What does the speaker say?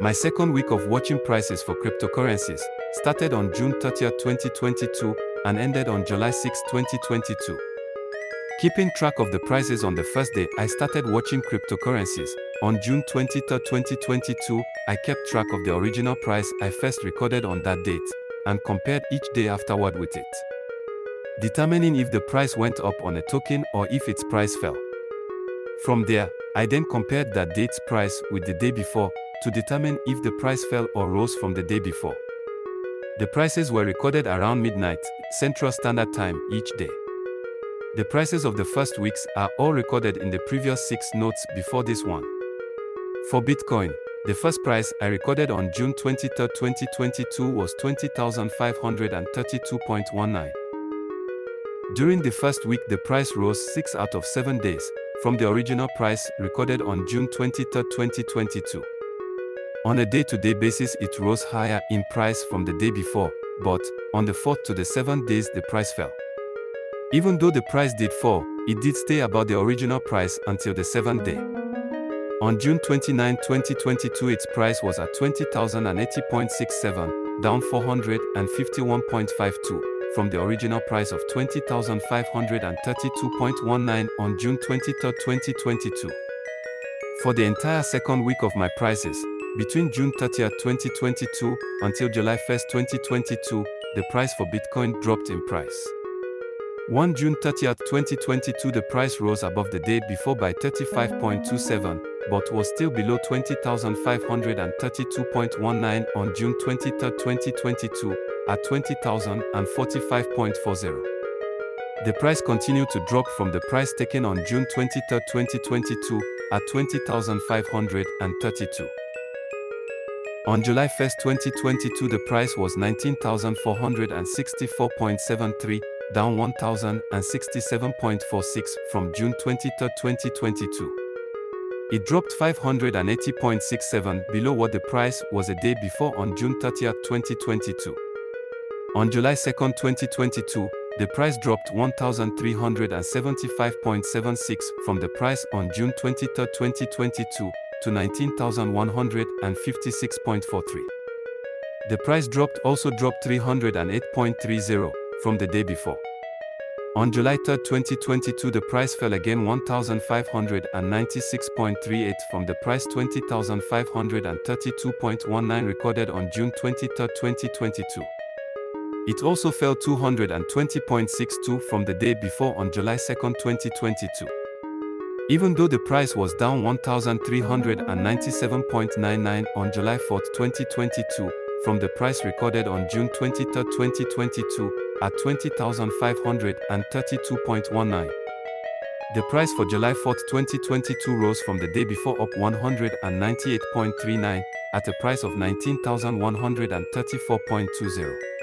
My second week of watching prices for cryptocurrencies started on June 30, 2022 and ended on July 6, 2022. Keeping track of the prices on the first day I started watching cryptocurrencies, on June 23, 2022, I kept track of the original price I first recorded on that date and compared each day afterward with it. Determining if the price went up on a token or if its price fell. From there, I then compared that date's price with the day before to determine if the price fell or rose from the day before. The prices were recorded around midnight, Central Standard Time, each day. The prices of the first weeks are all recorded in the previous six notes before this one. For Bitcoin, the first price I recorded on June 23, 2022 was 20,532.19. During the first week the price rose 6 out of 7 days, from the original price recorded on June 23, 2022. On a day-to-day -day basis it rose higher in price from the day before, but, on the 4th to the 7th days the price fell. Even though the price did fall, it did stay about the original price until the 7th day. On June 29, 2022 its price was at 20,080.67, down 451.52, from the original price of 20,532.19 on June 23, 2022. For the entire second week of my prices, between June 30, 2022 until July 1, 2022, the price for Bitcoin dropped in price. 1 June 30, 2022 the price rose above the day before by 35.27, but was still below 20,532.19 on June 23, 2022, at 20,045.40. The price continued to drop from the price taken on June 23, 2022, at 20,532. On July 1, 2022 the price was 19,464.73, down 1,067.46 from June 23, 2022. It dropped 580.67 below what the price was a day before on June 30, 2022. On July 2, 2022, the price dropped 1,375.76 from the price on June 23, 2022, to 19,156.43. The price dropped also dropped 308.30 from the day before. On July 3, 2022 the price fell again 1,596.38 from the price 20,532.19 recorded on June 23, 2022. It also fell 220.62 from the day before on July 2, 2022. Even though the price was down 1,397.99 on July 4, 2022, from the price recorded on June 23, 2022, at 20,532.19. The price for July 4, 2022 rose from the day before up 198.39, at a price of 19,134.20.